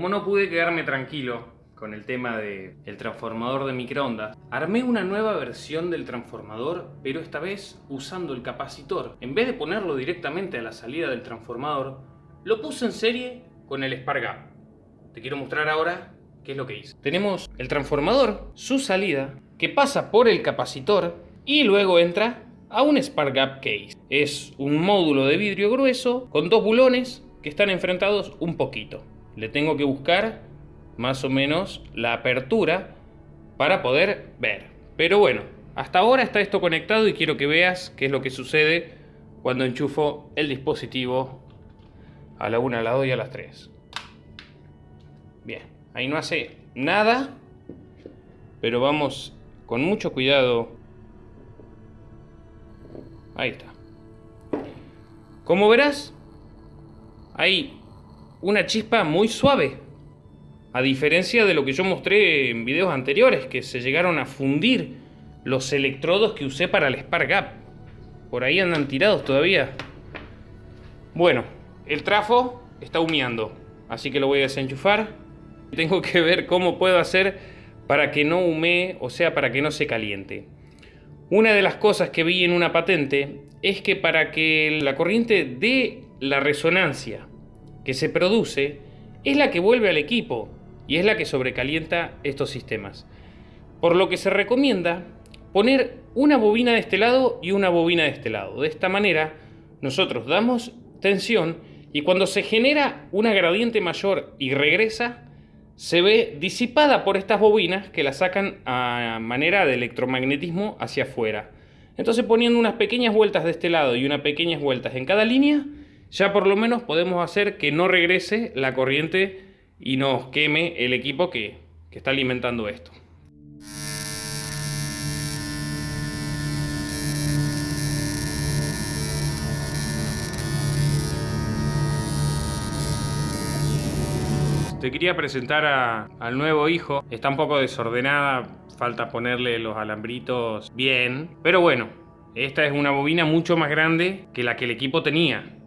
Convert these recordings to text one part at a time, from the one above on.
como no pude quedarme tranquilo con el tema del el transformador de microondas, armé una nueva versión del transformador, pero esta vez usando el capacitor. En vez de ponerlo directamente a la salida del transformador, lo puse en serie con el Spark. Te quiero mostrar ahora qué es lo que hice. Tenemos el transformador, su salida, que pasa por el capacitor y luego entra a un Spark Gap Case. Es un módulo de vidrio grueso con dos bulones que están enfrentados un poquito. Le tengo que buscar más o menos la apertura para poder ver. Pero bueno, hasta ahora está esto conectado y quiero que veas qué es lo que sucede cuando enchufo el dispositivo a la 1, a las 2 y a las 3. Bien, ahí no hace nada, pero vamos con mucho cuidado. Ahí está. Como verás, hay una chispa muy suave. A diferencia de lo que yo mostré en videos anteriores, que se llegaron a fundir los electrodos que usé para el Spark Gap. Por ahí andan tirados todavía. Bueno, el trafo está humeando, así que lo voy a desenchufar. Tengo que ver cómo puedo hacer para que no humee, o sea, para que no se caliente. Una de las cosas que vi en una patente es que para que la corriente dé la resonancia que se produce, es la que vuelve al equipo y es la que sobrecalienta estos sistemas. Por lo que se recomienda poner una bobina de este lado y una bobina de este lado. De esta manera, nosotros damos tensión y cuando se genera una gradiente mayor y regresa, se ve disipada por estas bobinas que la sacan a manera de electromagnetismo hacia afuera. Entonces poniendo unas pequeñas vueltas de este lado y unas pequeñas vueltas en cada línea, ya por lo menos podemos hacer que no regrese la corriente y nos queme el equipo que, está alimentando esto. Te quería presentar al nuevo hijo. Está un poco desordenada, falta ponerle los alambritos bien. Pero bueno, esta es una bobina mucho más grande que la que el equipo tenía.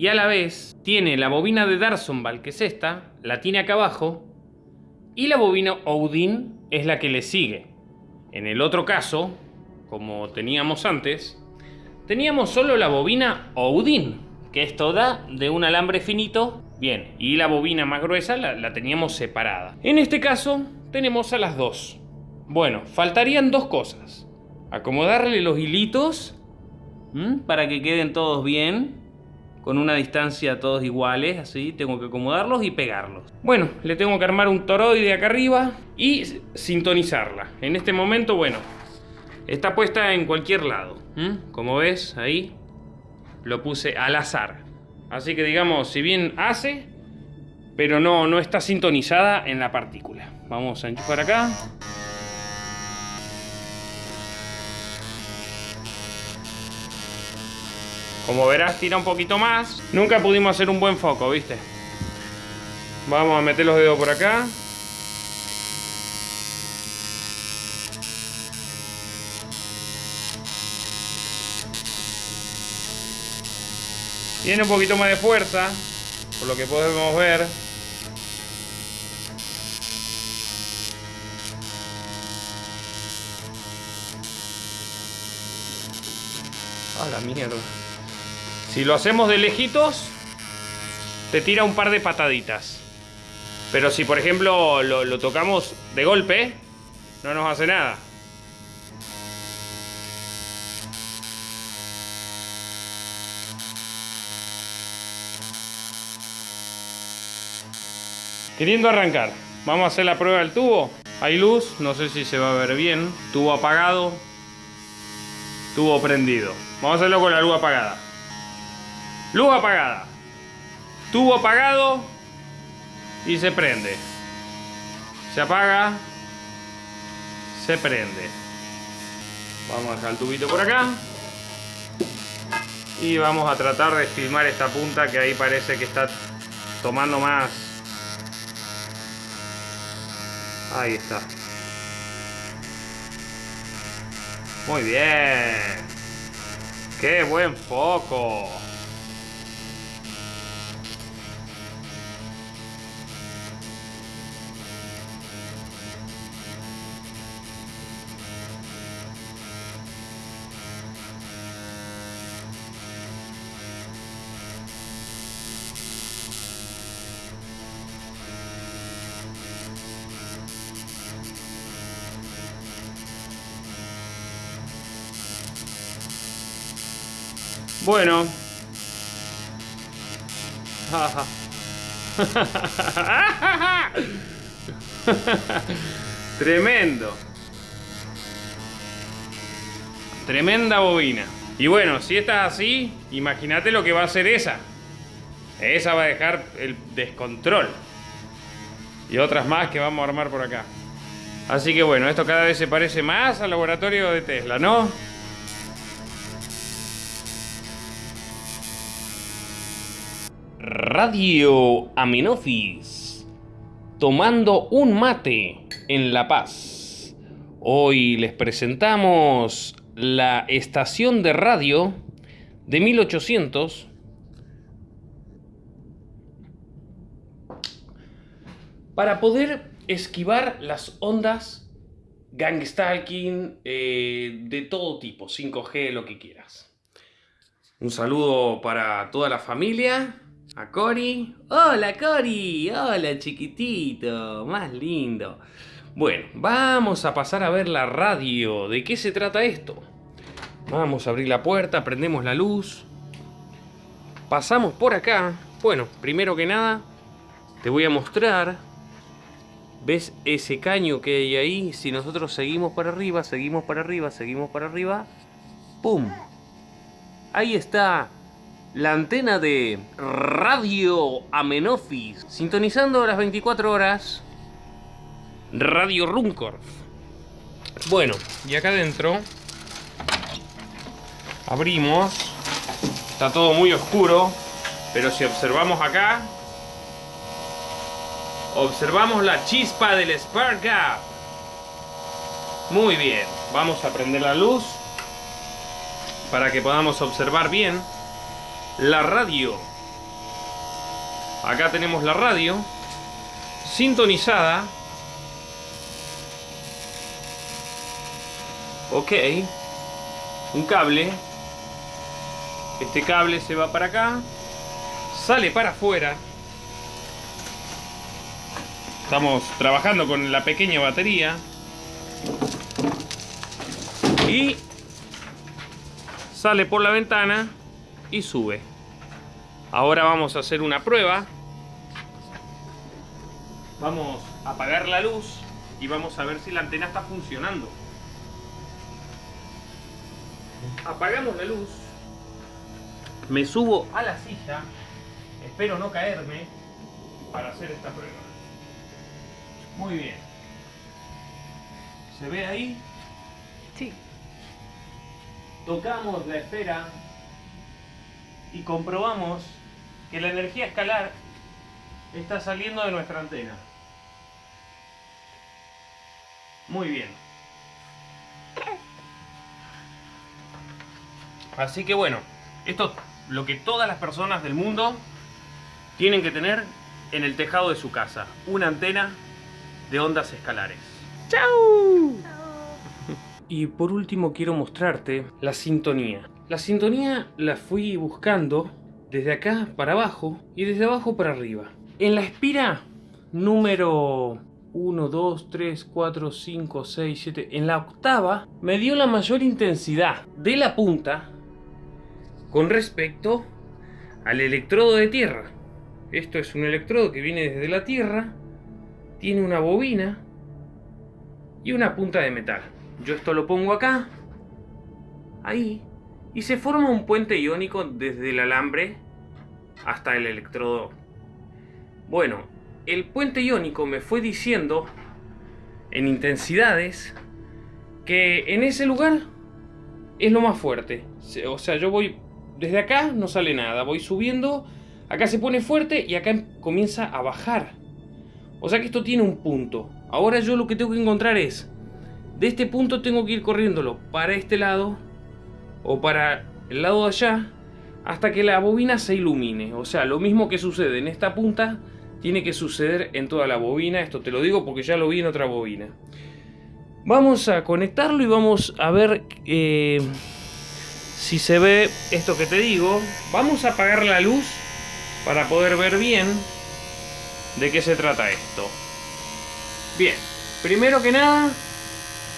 Y a la vez tiene la bobina de Darsonval, que es esta, la tiene acá abajo. Y la bobina Odin es la que le sigue. En el otro caso, como teníamos antes, teníamos solo la bobina Odin, que es toda de un alambre finito Bien, y la bobina más gruesa la, teníamos separada. En este caso, tenemos a las dos. Bueno, faltarían dos cosas. Acomodarle los hilitos para que queden todos bien. Con una distancia todos iguales, así. Tengo que acomodarlos y pegarlos. Bueno, le tengo que armar un toroide acá arriba y sintonizarla. En este momento, bueno, está puesta en cualquier lado. Como ves, ahí lo puse al azar. Así que digamos, si bien hace, pero no, no está sintonizada en la partícula. Vamos a enchufar acá. Como verás, tira un poquito más. Nunca pudimos hacer un buen foco, ¿viste? Vamos a meter los dedos por acá. Tiene un poquito más de fuerza, por lo que podemos ver. A la mierda. Si lo hacemos de lejitos, te tira un par de pataditas. Pero si por ejemplo lo, lo tocamos de golpe, no nos hace nada. Queriendo arrancar, vamos a hacer la prueba del tubo. Hay luz, no sé si se va a ver bien. Tubo apagado, tubo prendido. Vamos a hacerlo con la luz apagada. Luz apagada. Tubo apagado y se prende. Se apaga, se prende. Vamos a dejar el tubito por acá. Y vamos a tratar de filmar esta punta que ahí parece que está tomando más Ahí está. Muy bien. ¡Qué buen foco! Bueno. Tremendo. Tremenda bobina. Y bueno, si esta es así, imagínate lo que va a hacer esa. Esa va a dejar el descontrol. Y otras más que vamos a armar por acá. Así que bueno, esto cada vez se parece más al laboratorio de Tesla, ¿no? Radio Amenofis. Tomando un mate en La Paz. Hoy les presentamos la estación de radio de 1800 para poder esquivar las ondas gangstalking eh, de todo tipo, 5G, lo que quieras. Un saludo para toda la familia, a Cori. Hola Cori, hola chiquitito, más lindo. Bueno, vamos a pasar a ver la radio. ¿De qué se trata esto? Vamos a abrir la puerta, prendemos la luz. Pasamos por acá. Bueno, primero que nada, te voy a mostrar. ¿Ves ese caño que hay ahí? Si nosotros seguimos para arriba, seguimos para arriba, seguimos para arriba. ¡Pum! Ahí está la antena de Radio Amenofis. Sintonizando las 24 horas. Radio Runcorf. Bueno, y acá adentro Abrimos. Está todo muy oscuro. Pero si observamos acá. Observamos la chispa del Spark Gap. Muy bien. Vamos a prender la luz. Para que podamos observar bien. La radio. Acá tenemos la radio. Sintonizada. Ok. Un cable este cable se va para acá, sale para afuera. Estamos trabajando con la pequeña batería. Y sale por la ventana y sube. Ahora vamos a hacer una prueba. Vamos a apagar la luz y vamos a ver si la antena está funcionando. Apagamos la luz me subo a la silla, espero no caerme para hacer esta prueba. Muy bien. ¿Se ve ahí? Sí. Tocamos la esfera y comprobamos que la energía escalar está saliendo de nuestra antena. Muy bien. Así que bueno, esto lo que todas las personas del mundo tienen que tener en el tejado de su casa. Una antena de ondas escalares. ¡Chao! Y por último quiero mostrarte la sintonía. La sintonía la fui buscando desde acá para abajo y desde abajo para arriba. En la espira número 1, 2, 3, 4, 5, 6, 7, en la octava me dio la mayor intensidad de la punta con respecto al electrodo de tierra. Esto es un electrodo que viene desde la tierra, tiene una bobina y una punta de metal. Yo esto lo pongo acá, ahí, y se forma un puente iónico desde el alambre hasta el electrodo. Bueno, el puente iónico me fue diciendo en intensidades que en ese lugar es lo más fuerte. O sea, yo voy desde acá no sale nada, voy subiendo, acá se pone fuerte y acá comienza a bajar. O sea que esto tiene un punto. Ahora yo lo que tengo que encontrar es, de este punto tengo que ir corriéndolo para este lado o para el lado de allá hasta que la bobina se ilumine. O sea, lo mismo que sucede en esta punta tiene que suceder en toda la bobina. Esto te lo digo porque ya lo vi en otra bobina. Vamos a conectarlo y vamos a ver... Eh, si se ve esto que te digo, vamos a apagar la luz para poder ver bien de qué se trata esto. Bien, primero que nada,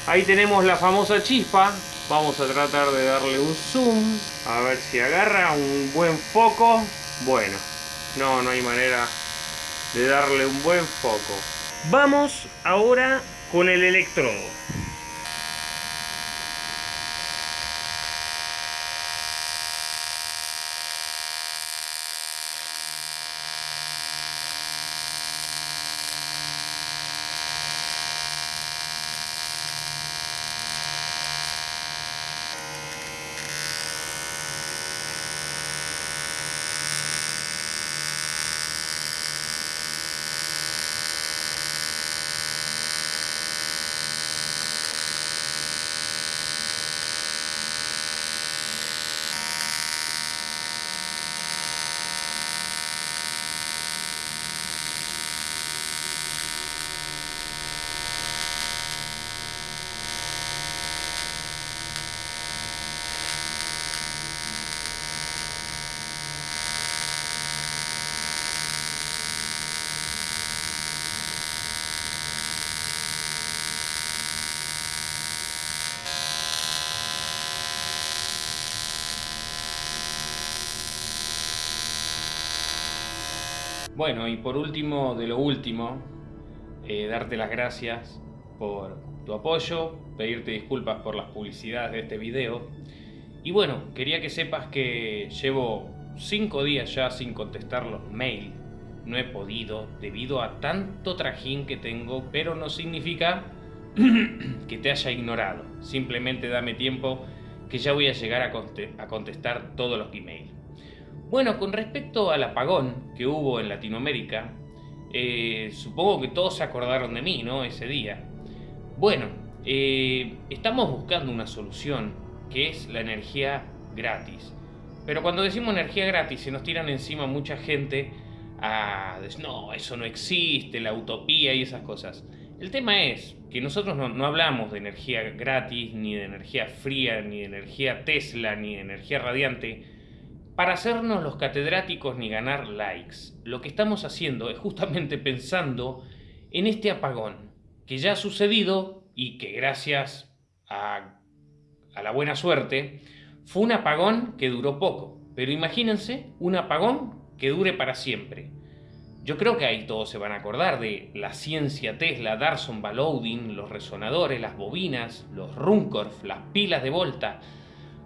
ahí tenemos la famosa chispa. Vamos a tratar de darle un zoom. A ver si agarra un buen foco. Bueno, no, no hay manera de darle un buen foco. Vamos ahora con el electrodo. Bueno, y por último, de lo último, eh, darte las gracias por tu apoyo, pedirte disculpas por las publicidades de este video. Y bueno, quería que sepas que llevo 5 días ya sin contestar los mails. No he podido debido a tanto trajín que tengo, pero no significa que te haya ignorado. Simplemente dame tiempo que ya voy a llegar a contestar todos los emails. Bueno, con respecto al apagón que hubo en Latinoamérica, eh, supongo que todos se acordaron de mí, ¿no? Ese día. Bueno, eh, estamos buscando una solución que es la energía gratis. Pero cuando decimos energía gratis se nos tiran encima mucha gente a decir, no, eso no existe, la utopía y esas cosas. El tema es que nosotros no, no, hablamos de energía gratis, ni de energía fría, ni de energía Tesla, ni de energía radiante, para hacernos los catedráticos ni ganar likes. Lo que estamos haciendo es justamente pensando en este apagón que ya ha sucedido y que gracias a, a la buena suerte fue un apagón que duró poco. Pero imagínense un apagón que dure para siempre. Yo creo que ahí todos se van a acordar de la ciencia Tesla, Darson Baloudin, los resonadores, las bobinas, los Runcorf, las pilas de Volta,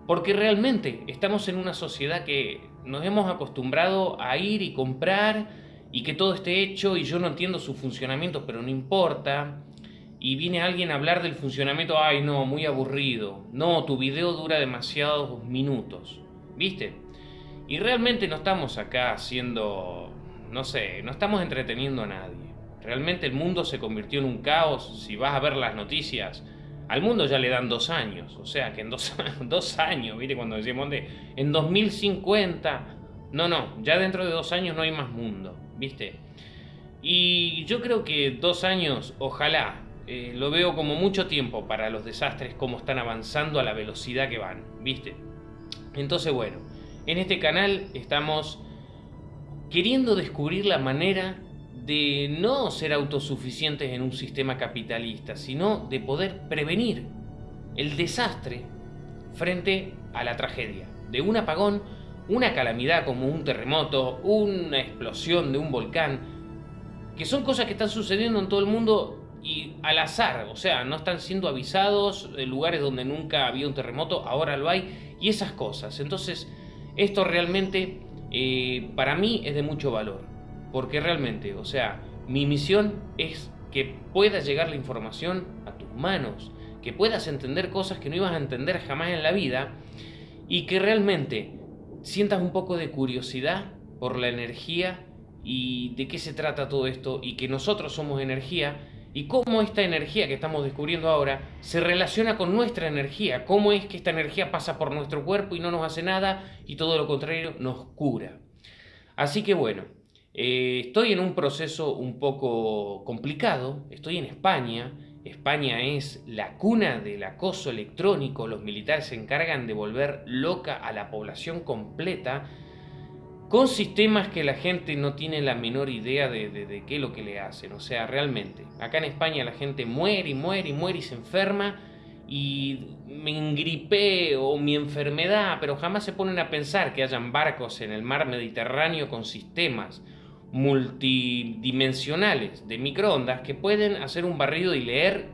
porque realmente estamos en una sociedad que nos hemos acostumbrado a ir y comprar y que todo esté hecho y yo no entiendo su funcionamiento, pero no importa. Y viene alguien a hablar del funcionamiento, ay no, muy aburrido. No, tu video dura demasiados minutos. ¿Viste? Y realmente no estamos acá haciendo, no sé, no estamos entreteniendo a nadie. Realmente el mundo se convirtió en un caos. Si vas a ver las noticias, al mundo ya le dan dos años, o sea que en dos, dos años, ¿viste? Cuando decimos de, en 2050, no, no, ya dentro de dos años no hay más mundo, ¿viste? Y yo creo que dos años, ojalá, eh, lo veo como mucho tiempo para los desastres, como están avanzando a la velocidad que van, ¿viste? Entonces, bueno, en este canal estamos queriendo descubrir la manera de no ser autosuficientes en un sistema capitalista, sino de poder prevenir el desastre frente a la tragedia, de un apagón, una calamidad como un terremoto, una explosión de un volcán, que son cosas que están sucediendo en todo el mundo y al azar, o sea, no están siendo avisados lugares donde nunca había un terremoto, ahora lo hay, y esas cosas. Entonces, esto realmente eh, para mí es de mucho valor. Porque realmente, o sea, mi misión es que pueda llegar la información a tus manos, que puedas entender cosas que no ibas a entender jamás en la vida y que realmente sientas un poco de curiosidad por la energía y de qué se trata todo esto y que nosotros somos energía y cómo esta energía que estamos descubriendo ahora se relaciona con nuestra energía, cómo es que esta energía pasa por nuestro cuerpo y no nos hace nada y todo lo contrario nos cura. Así que bueno, eh, estoy en un proceso un poco complicado, estoy en España, España es la cuna del acoso electrónico, los militares se encargan de volver loca a la población completa con sistemas que la gente no tiene la menor idea de, qué es lo que le hacen, o sea, realmente, acá en España la gente muere y muere y muere y se enferma y me engripé o mi enfermedad, pero jamás se ponen a pensar que hayan barcos en el mar Mediterráneo con sistemas multidimensionales de microondas que pueden hacer un barrido y leer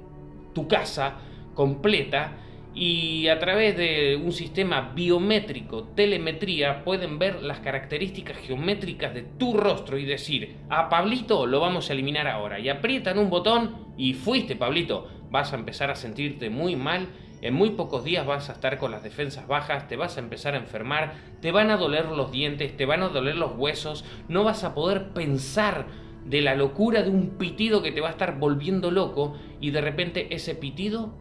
tu casa completa y a través de un sistema biométrico, telemetría, pueden ver las características geométricas de tu rostro y decir, a Pablito lo vamos a eliminar ahora. Y aprietan un botón y fuiste, Pablito. Vas a empezar a sentirte muy mal, en muy pocos días vas a estar con las defensas bajas, te vas a empezar a enfermar, te van a doler los dientes, te van a doler los huesos, no vas a poder pensar de la locura de un pitido que te va a estar volviendo loco y de repente ese pitido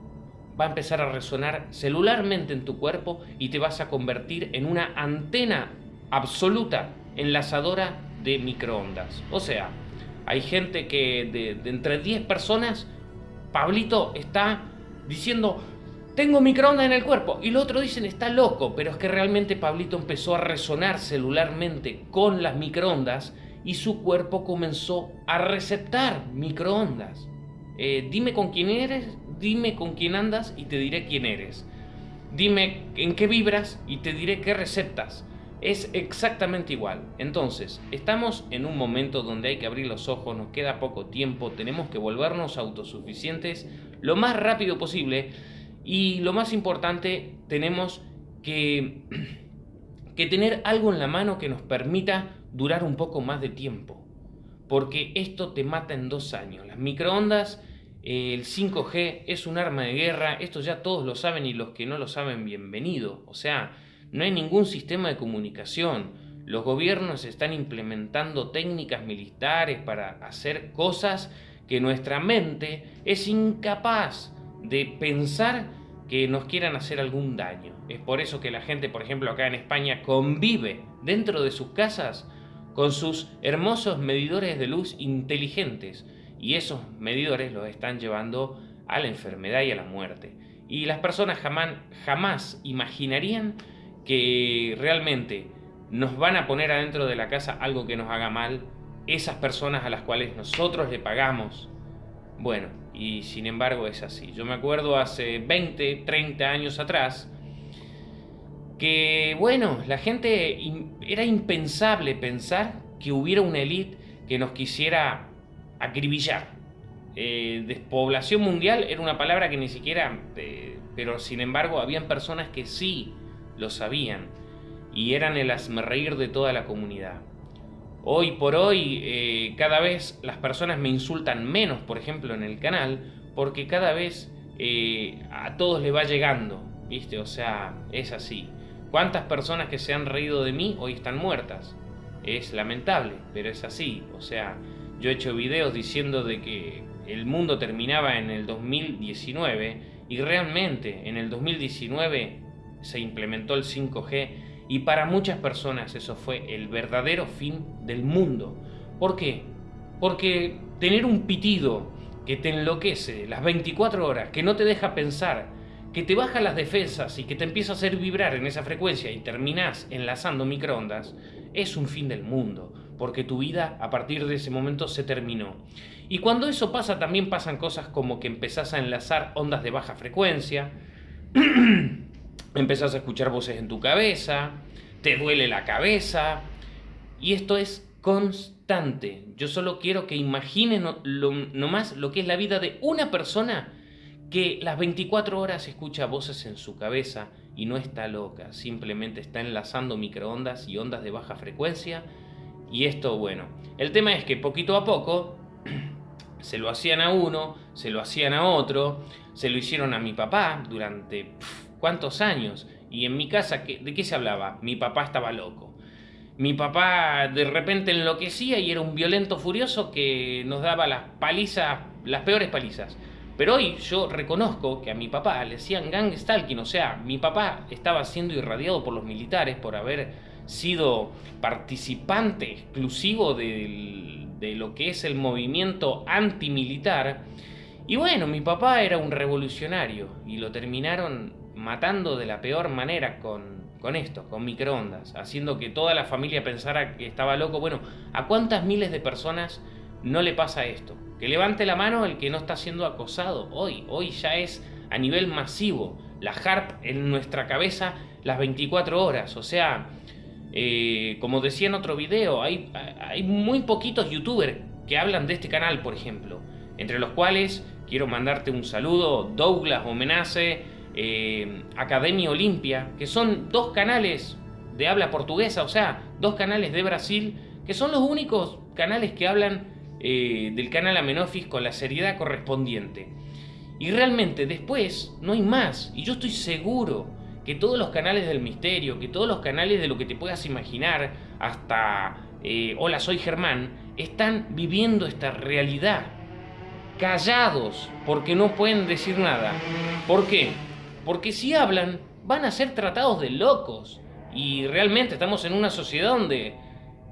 va a empezar a resonar celularmente en tu cuerpo y te vas a convertir en una antena absoluta enlazadora de microondas. O sea, hay gente que de, entre 10 personas, Pablito está diciendo, tengo microondas en el cuerpo. Y los otros dicen, está loco. Pero es que realmente Pablito empezó a resonar celularmente con las microondas y su cuerpo comenzó a receptar microondas. Eh, dime con quién eres, dime con quién andas y te diré quién eres. Dime en qué vibras y te diré qué receptas. Es exactamente igual. Entonces, estamos en un momento donde hay que abrir los ojos, nos queda poco tiempo, tenemos que volvernos autosuficientes lo más rápido posible y lo más importante, tenemos que, que tener algo en la mano que nos permita durar un poco más de tiempo. Porque esto te mata en dos años. Las microondas el 5G es un arma de guerra, esto ya todos lo saben y los que no lo saben, bienvenido. O sea, no hay ningún sistema de comunicación. Los gobiernos están implementando técnicas militares para hacer cosas que nuestra mente es incapaz de pensar que nos quieran hacer algún daño. Es por eso que la gente, por ejemplo, acá en España convive dentro de sus casas con sus hermosos medidores de luz inteligentes y esos medidores los están llevando a la enfermedad y a la muerte. Y las personas jamás, jamás imaginarían que realmente nos van a poner adentro de la casa algo que nos haga mal esas personas a las cuales nosotros le pagamos. Bueno, y sin embargo es así. Yo me acuerdo hace 20, 30 años atrás que, bueno, la gente era impensable pensar que hubiera una élite que nos quisiera acribillar. Eh, despoblación mundial era una palabra que ni siquiera, eh, pero sin embargo habían personas que sí lo sabían y eran el asmerreír de toda la comunidad. Hoy por hoy eh, cada vez las personas me insultan menos, por ejemplo, en el canal, porque cada vez a todos les va llegando, ¿viste? O sea, es así. ¿Cuántas personas que se han reído de mí hoy están muertas? Es lamentable, pero es así. O sea, yo he hecho videos diciendo de que el mundo terminaba en el 2019 y realmente en el 2019 se implementó el 5G y para muchas personas eso fue el verdadero fin del mundo. ¿Por qué? Porque tener un pitido que te enloquece las 24 horas, que no te deja pensar, que te baja las defensas y que te empieza a hacer vibrar en esa frecuencia y terminás enlazando microondas, es un fin del mundo porque tu vida a partir de ese momento se terminó. Y cuando eso pasa también pasan cosas como que empezás a enlazar ondas de baja frecuencia, empezás a escuchar voces en tu cabeza, te duele la cabeza, y esto es constante. Yo solo quiero que imaginen lo, nomás lo que es la vida de una persona que las 24 horas escucha voces en su cabeza y no está loca, simplemente está enlazando microondas y ondas de baja frecuencia y esto, bueno, el tema es que poquito a poco se lo hacían a uno, se lo hacían a otro, se lo hicieron a mi papá durante cuántos años. Y en mi casa, ¿de qué se hablaba? Mi papá estaba loco. Mi papá de repente enloquecía y era un violento furioso que nos daba las palizas, las peores palizas. Pero hoy yo reconozco que a mi papá le decían gang stalking, o sea, mi papá estaba siendo irradiado por los militares por haber sido participante exclusivo de, lo que es el movimiento antimilitar. Y bueno, mi papá era un revolucionario y lo terminaron matando de la peor manera con, con esto, con microondas, haciendo que toda la familia pensara que estaba loco. Bueno, ¿a cuántas miles de personas no le pasa esto. Que levante la mano el que no está siendo acosado hoy. Hoy ya es a nivel masivo. La HARP en nuestra cabeza las 24 horas. O sea, eh, como decía en otro video, hay, hay muy poquitos youtubers que hablan de este canal, por ejemplo. Entre los cuales quiero mandarte un saludo, Douglas Homenace, eh, Academia Olimpia, que son dos canales de habla portuguesa, o sea, dos canales de Brasil, que son los únicos canales que hablan eh, del canal Amenofis con la seriedad correspondiente. Y realmente después no hay más, y yo estoy seguro que todos los canales del misterio, que todos los canales de lo que te puedas imaginar, hasta eh, Hola soy Germán, están viviendo esta realidad, callados, porque no pueden decir nada. ¿Por qué? Porque si hablan, van a ser tratados de locos. Y realmente estamos en una sociedad donde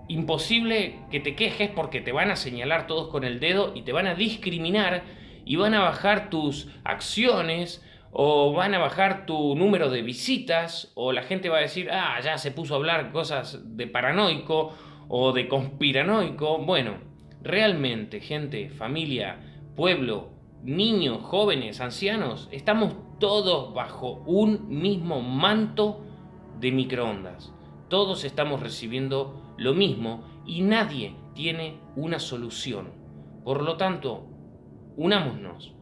imposible que te quejes porque te van a señalar todos con el dedo y te van a discriminar y van a bajar tus acciones o van a bajar tu número de visitas o la gente va a decir, ah, ya se puso a hablar cosas de paranoico o de conspiranoico. Bueno, realmente, gente, familia, pueblo, niños, jóvenes, ancianos, estamos todos bajo un mismo manto de microondas. Todos estamos recibiendo lo mismo y nadie tiene una solución. Por lo tanto, unámonos.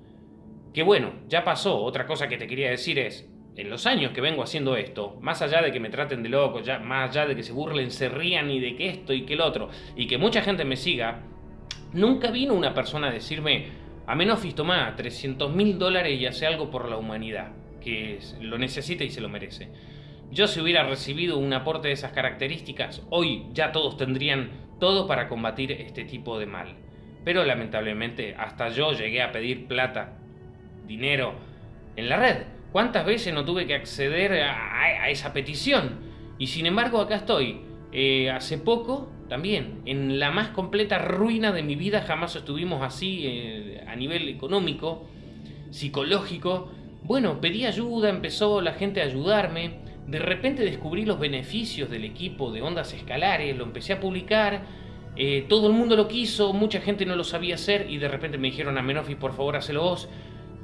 Que bueno, ya pasó. Otra cosa que te quería decir es, en los años que vengo haciendo esto, más allá de que me traten de loco, ya, más allá de que se burlen, se rían y de que esto y que el otro, y que mucha gente me siga, nunca vino una persona a decirme, a menos tomá 300 mil dólares y hace algo por la humanidad, que lo necesita y se lo merece. Yo si hubiera recibido un aporte de esas características, hoy ya todos tendrían todo para combatir este tipo de mal. Pero lamentablemente hasta yo llegué a pedir plata, dinero, en la red. ¿Cuántas veces no tuve que acceder a, esa petición? Y sin embargo acá estoy. Eh, hace poco, también, en la más completa ruina de mi vida, jamás estuvimos así eh, a nivel económico, psicológico. Bueno, pedí ayuda, empezó la gente a ayudarme de repente descubrí los beneficios del equipo de ondas escalares, lo empecé a publicar, eh, todo el mundo lo quiso, mucha gente no lo sabía hacer y de repente me dijeron a Menofis, por favor, hacelo vos.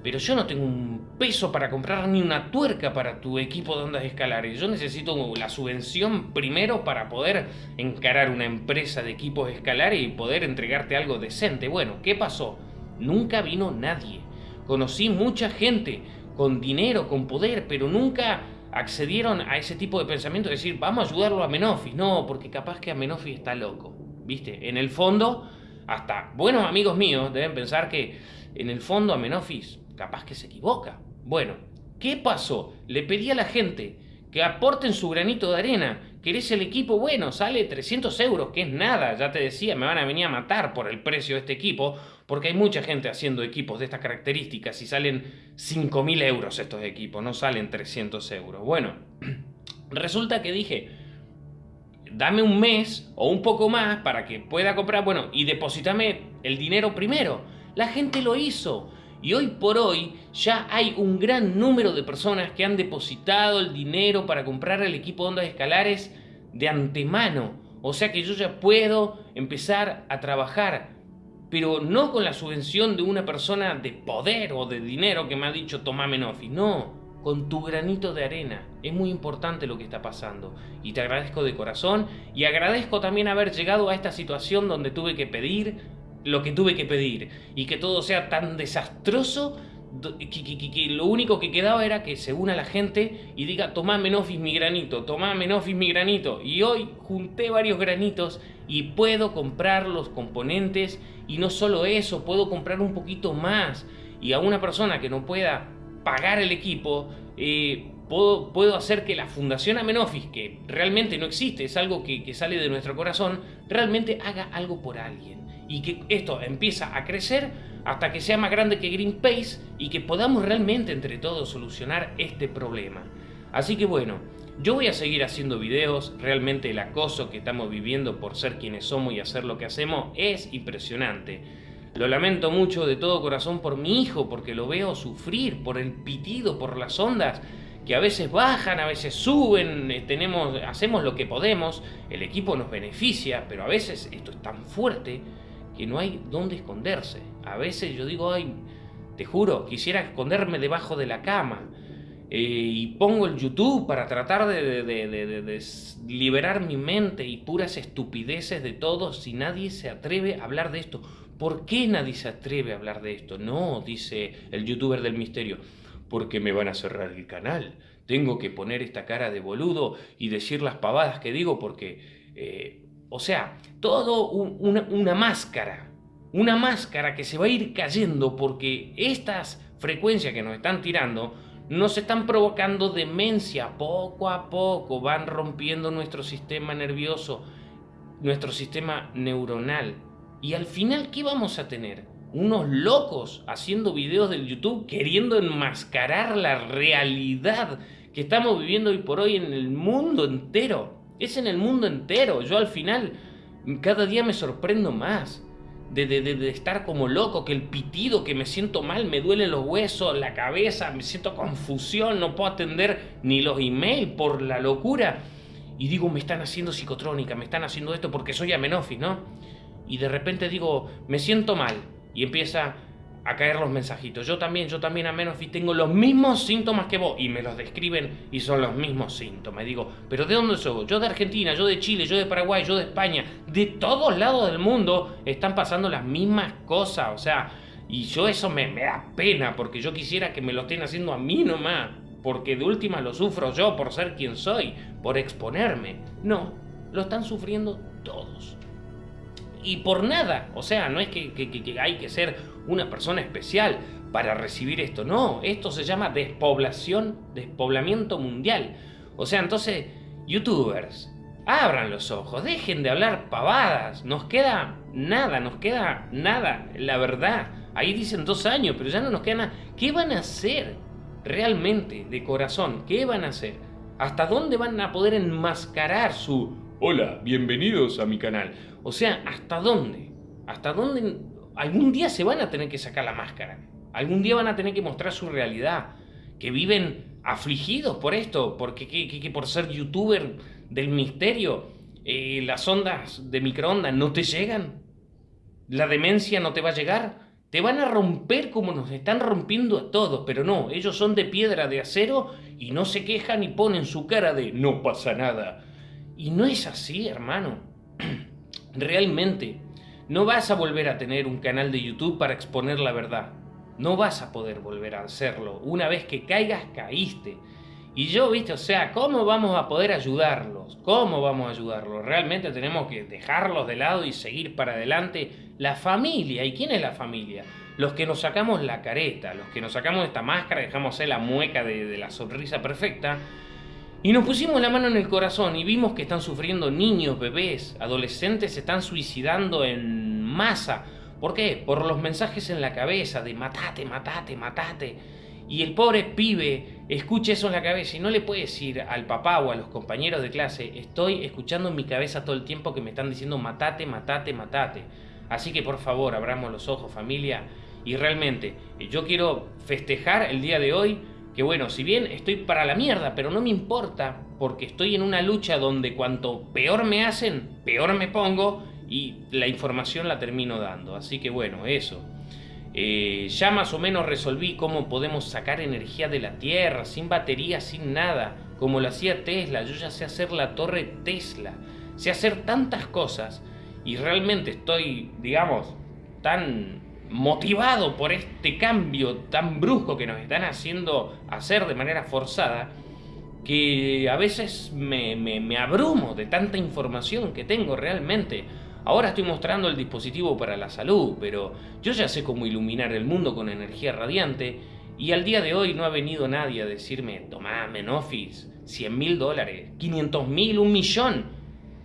Pero yo no tengo un peso para comprar ni una tuerca para tu equipo de ondas escalares. Yo necesito la subvención primero para poder encarar una empresa de equipos escalares y poder entregarte algo decente. Bueno, ¿qué pasó? Nunca vino nadie. Conocí mucha gente con dinero, con poder, pero nunca accedieron a ese tipo de pensamiento de decir, vamos a ayudarlo a Menofis. No, porque capaz que a Menofis está loco. ¿Viste? En el fondo, hasta buenos amigos míos deben pensar que en el fondo a Menofis capaz que se equivoca. Bueno, ¿qué pasó? Le pedí a la gente que aporten su granito de arena. ¿Querés el equipo? Bueno, sale 300 euros, que es nada. Ya te decía, me van a venir a matar por el precio de este equipo, porque hay mucha gente haciendo equipos de estas características y salen 5.000 euros estos equipos, no salen 300 euros. Bueno, resulta que dije, dame un mes o un poco más para que pueda comprar, bueno, y depositame el dinero primero. La gente lo hizo. Y hoy por hoy ya hay un gran número de personas que han depositado el dinero para comprar el equipo de ondas escalares de antemano. O sea que yo ya puedo empezar a trabajar, pero no con la subvención de una persona de poder o de dinero que me ha dicho tomame Nofi. No, con tu granito de arena. Es muy importante lo que está pasando. Y te agradezco de corazón y agradezco también haber llegado a esta situación donde tuve que pedir lo que tuve que pedir y que todo sea tan desastroso que, lo único que quedaba era que se una la gente y diga tomá Menofis mi granito, tomá Menofis mi granito y hoy junté varios granitos y puedo comprar los componentes y no solo eso, puedo comprar un poquito más. Y a una persona que no pueda pagar el equipo eh, puedo, puedo, hacer que la Fundación Amenofis, que realmente no existe, es algo que, que sale de nuestro corazón, realmente haga algo por alguien y que esto empieza a crecer hasta que sea más grande que Greenpeace y que podamos realmente entre todos solucionar este problema. Así que bueno, yo voy a seguir haciendo videos, realmente el acoso que estamos viviendo por ser quienes somos y hacer lo que hacemos es impresionante. Lo lamento mucho de todo corazón por mi hijo, porque lo veo sufrir, por el pitido, por las ondas que a veces bajan, a veces suben, eh, tenemos, hacemos lo que podemos, el equipo nos beneficia, pero a veces esto es tan fuerte que no hay dónde esconderse. A veces yo digo, ay, te juro, quisiera esconderme debajo de la cama. Eh, y pongo el YouTube para tratar de, liberar mi mente y puras estupideces de todo si nadie se atreve a hablar de esto. ¿Por qué nadie se atreve a hablar de esto? No, dice el youtuber del misterio, porque me van a cerrar el canal. Tengo que poner esta cara de boludo y decir las pavadas que digo porque, eh, o sea, todo una máscara, una máscara que se va a ir cayendo porque estas frecuencias que nos están tirando nos están provocando demencia poco a poco, van rompiendo nuestro sistema nervioso, nuestro sistema neuronal. Y al final, ¿qué vamos a tener? Unos locos haciendo videos del YouTube queriendo enmascarar la realidad que estamos viviendo hoy por hoy en el mundo entero. Es en el mundo entero. Yo al final cada día me sorprendo más de, estar como loco, que el pitido, que me siento mal, me duelen los huesos, la cabeza, me siento confusión, no puedo atender ni los emails por la locura. Y digo, me están haciendo psicotrónica, me están haciendo esto porque soy amenofis, ¿no? Y de repente digo, me siento mal. Y empieza, a caer los mensajitos. Yo también, yo también a menos tengo los mismos síntomas que vos y me los describen y son los mismos síntomas. digo, pero ¿de dónde soy? Yo de Argentina, yo de Chile, yo de Paraguay, yo de España, de todos lados del mundo están pasando las mismas cosas, o sea, y yo eso me, me da pena porque yo quisiera que me lo estén haciendo a mí nomás, porque de última lo sufro yo por ser quien soy, por exponerme. No, lo están sufriendo todos y por nada. O sea, no es que, hay que ser una persona especial para recibir esto. No, esto se llama despoblación, despoblamiento mundial. O sea, entonces, youtubers, abran los ojos, dejen de hablar pavadas. Nos queda nada, nos queda nada, la verdad. Ahí dicen dos años, pero ya no nos queda nada. ¿Qué van a hacer realmente de corazón? ¿Qué van a hacer? ¿Hasta dónde van a poder enmascarar su Hola, bienvenidos a mi canal. O sea, ¿hasta dónde? ¿Hasta dónde? Algún día se van a tener que sacar la máscara. Algún día van a tener que mostrar su realidad. Que viven afligidos por esto, porque que, por ser youtuber del misterio, eh, las ondas de microondas no te llegan. La demencia no te va a llegar. Te van a romper como nos están rompiendo a todos, pero no, ellos son de piedra de acero y no se quejan y ponen su cara de no pasa nada. Y no es así, hermano. Realmente, no vas a volver a tener un canal de YouTube para exponer la verdad. No vas a poder volver a hacerlo. Una vez que caigas, caíste. Y yo, viste, o sea, ¿cómo vamos a poder ayudarlos? ¿Cómo vamos a ayudarlos? Realmente tenemos que dejarlos de lado y seguir para adelante. La familia, ¿y quién es la familia? Los que nos sacamos la careta, los que nos sacamos esta máscara, dejamos la mueca de la sonrisa perfecta y nos pusimos la mano en el corazón y vimos que están sufriendo niños, bebés, adolescentes se están suicidando en masa. ¿Por qué? Por los mensajes en la cabeza de matate, matate, matate. Y el pobre pibe escucha eso en la cabeza y no le puede decir al papá o a los compañeros de clase, estoy escuchando en mi cabeza todo el tiempo que me están diciendo matate, matate, matate. Así que por favor, abramos los ojos familia. Y realmente, yo quiero festejar el día de hoy que bueno, si bien estoy para la mierda, pero no me importa, porque estoy en una lucha donde cuanto peor me hacen, peor me pongo y la información la termino dando. Así que bueno, eso. Eh, ya más o menos resolví cómo podemos sacar energía de la Tierra, sin batería, sin nada, como lo hacía Tesla. Yo ya sé hacer la torre Tesla, sé hacer tantas cosas y realmente estoy, digamos, tan motivado por este cambio tan brusco que nos están haciendo hacer de manera forzada, que a veces me, me, abrumo de tanta información que tengo realmente. Ahora estoy mostrando el dispositivo para la salud, pero yo ya sé cómo iluminar el mundo con energía radiante y al día de hoy no ha venido nadie a decirme, tomá, Menofis, 100 mil dólares, 500 mil, un millón,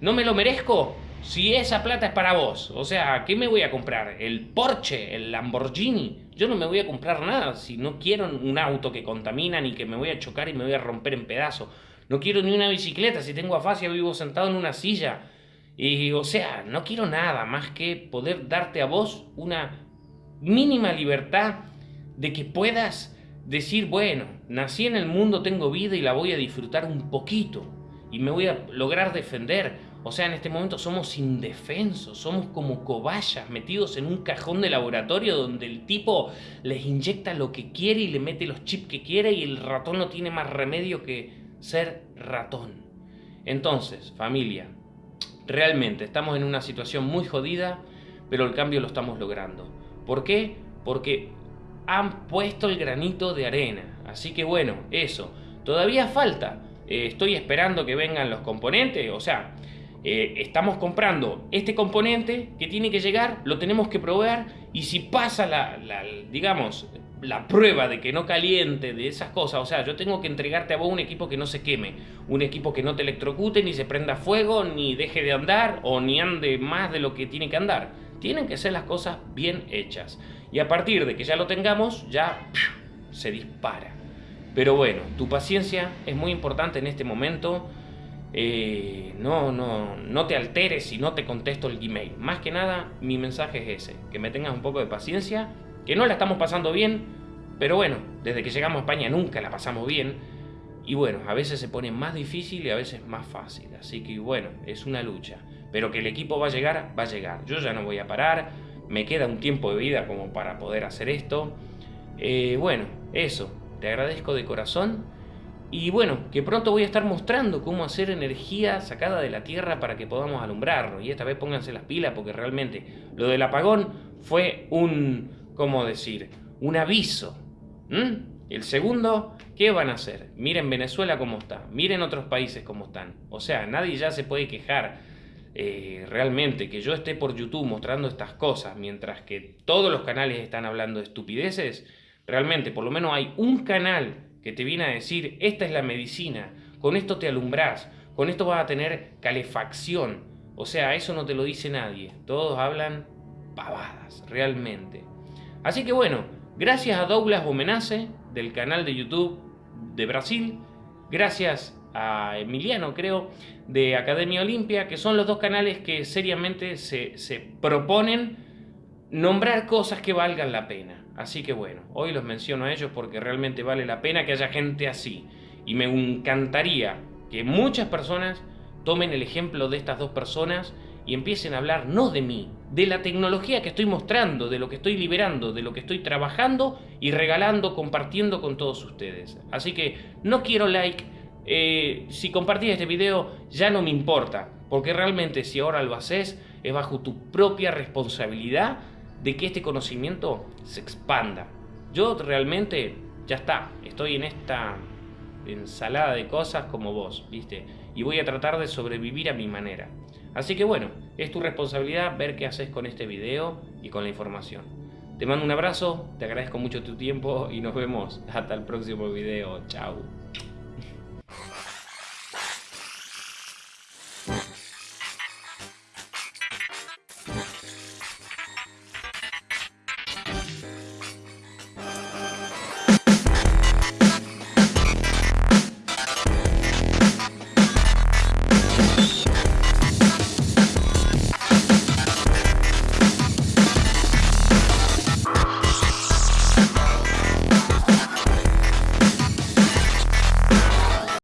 ¿no me lo merezco? Si esa plata es para vos, o sea, ¿qué me voy a comprar? ¿El Porsche? ¿El Lamborghini? Yo no me voy a comprar nada si no quiero un auto que contamina ni que me voy a chocar y me voy a romper en pedazos. No quiero ni una bicicleta, si tengo afasia vivo sentado en una silla. Y, o sea, no quiero nada más que poder darte a vos una mínima libertad de que puedas decir, bueno, nací en el mundo, tengo vida y la voy a disfrutar un poquito y me voy a lograr defender O sea, en este momento somos indefensos, somos como cobayas metidos en un cajón de laboratorio donde el tipo les inyecta lo que quiere y le mete los chips que quiere y el ratón no tiene más remedio que ser ratón. Entonces, familia, realmente estamos en una situación muy jodida, pero el cambio lo estamos logrando. ¿Por qué? Porque han puesto el granito de arena. Así que bueno, eso. Todavía falta. Eh, estoy esperando que vengan los componentes. O sea, eh, estamos comprando este componente que tiene que llegar, lo tenemos que probar y si pasa la, digamos, la prueba de que no caliente, de esas cosas, o sea, yo tengo que entregarte a vos un equipo que no se queme, un equipo que no te electrocute, ni se prenda fuego, ni deje de andar o ni ande más de lo que tiene que andar. Tienen que ser las cosas bien hechas. Y a partir de que ya lo tengamos, ya se dispara. Pero bueno, tu paciencia es muy importante en este momento. Eh, no, no, no te alteres si no te contesto el Gmail. Más que nada, mi mensaje es ese, que me tengas un poco de paciencia, que no la estamos pasando bien, pero bueno, desde que llegamos a España nunca la pasamos bien. Y bueno, a veces se pone más difícil y a veces más fácil. Así que bueno, es una lucha. Pero que el equipo va a llegar, va a llegar. Yo ya no voy a parar. Me queda un tiempo de vida como para poder hacer esto. Eh, bueno, eso. Te agradezco de corazón. Y bueno, que pronto voy a estar mostrando cómo hacer energía sacada de la tierra para que podamos alumbrarnos. Y esta vez pónganse las pilas porque realmente lo del apagón fue un, ¿cómo decir? Un aviso. El segundo, ¿qué van a hacer? Miren Venezuela cómo está, miren otros países cómo están. O sea, nadie ya se puede quejar eh, realmente que yo esté por YouTube mostrando estas cosas mientras que todos los canales están hablando de estupideces. Realmente, por lo menos hay un canal que te viene a decir, esta es la medicina, con esto te alumbrás, con esto vas a tener calefacción. O sea, eso no te lo dice nadie. Todos hablan pavadas, realmente. Así que bueno, gracias a Douglas Bomenace del canal de YouTube de Brasil, gracias a Emiliano, creo, de Academia Olimpia, que son los dos canales que seriamente se, se proponen nombrar cosas que valgan la pena. Así que bueno, hoy los menciono a ellos porque realmente vale la pena que haya gente así. Y me encantaría que muchas personas tomen el ejemplo de estas dos personas y empiecen a hablar no de mí, de la tecnología que estoy mostrando, de lo que estoy liberando, de lo que estoy trabajando y regalando, compartiendo con todos ustedes. Así que no quiero like, eh, si compartís este video ya no me importa, porque realmente si ahora lo haces es bajo tu propia responsabilidad de que este conocimiento se expanda. Yo realmente, ya está, estoy en esta ensalada de cosas como vos, ¿viste? Y voy a tratar de sobrevivir a mi manera. Así que bueno, es tu responsabilidad ver qué haces con este video y con la información. Te mando un abrazo, te agradezco mucho tu tiempo y nos vemos hasta el próximo video. Chao.